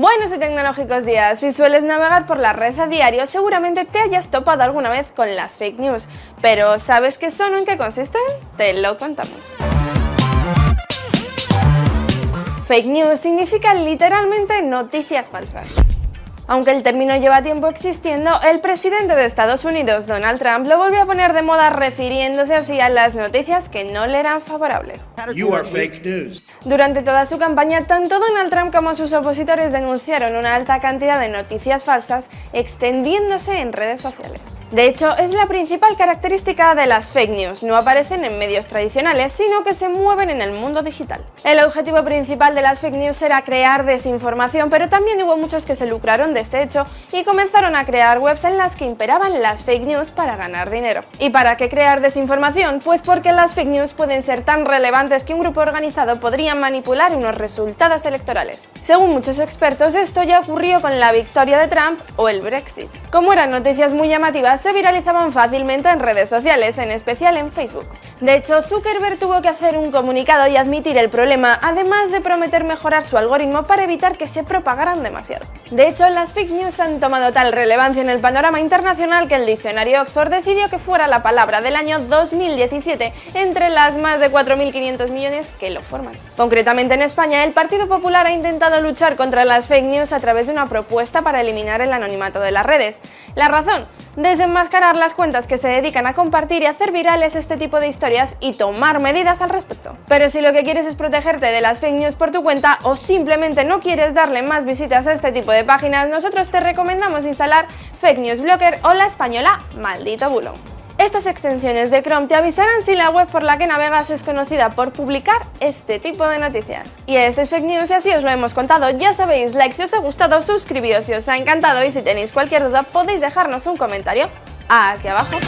Buenos y tecnológicos días. Si sueles navegar por la red a diario, seguramente te hayas topado alguna vez con las fake news. Pero ¿sabes qué son o en qué consisten? Te lo contamos. Fake news significa literalmente noticias falsas. Aunque el término lleva tiempo existiendo, el presidente de Estados Unidos, Donald Trump, lo volvió a poner de moda refiriéndose así a las noticias que no le eran favorables. Durante toda su campaña, tanto Donald Trump como sus opositores denunciaron una alta cantidad de noticias falsas extendiéndose en redes sociales. De hecho, es la principal característica de las fake news, no aparecen en medios tradicionales, sino que se mueven en el mundo digital. El objetivo principal de las fake news era crear desinformación, pero también hubo muchos que se lucraron de este hecho y comenzaron a crear webs en las que imperaban las fake news para ganar dinero. ¿Y para qué crear desinformación? Pues porque las fake news pueden ser tan relevantes que un grupo organizado podría manipular unos resultados electorales. Según muchos expertos, esto ya ocurrió con la victoria de Trump o el Brexit. Como eran noticias muy llamativas, se viralizaban fácilmente en redes sociales, en especial en Facebook. De hecho, Zuckerberg tuvo que hacer un comunicado y admitir el problema, además de prometer mejorar su algoritmo para evitar que se propagaran demasiado. De hecho, las fake news han tomado tal relevancia en el panorama internacional que el diccionario Oxford decidió que fuera la palabra del año 2017 entre las más de 4.500 millones que lo forman. Concretamente en España, el Partido Popular ha intentado luchar contra las fake news a través de una propuesta para eliminar el anonimato de las redes. La razón, desenmascarar las cuentas que se dedican a compartir y hacer virales este tipo de historias y tomar medidas al respecto. Pero si lo que quieres es protegerte de las fake news por tu cuenta o simplemente no quieres darle más visitas a este tipo de páginas, nosotros te recomendamos instalar Fake News Blocker o la española Maldito Bulo. Estas extensiones de Chrome te avisarán si la web por la que navegas es conocida por publicar este tipo de noticias. Y esto es Fake News y así os lo hemos contado. Ya sabéis, like si os ha gustado, suscribíos si os ha encantado y si tenéis cualquier duda podéis dejarnos un comentario aquí abajo.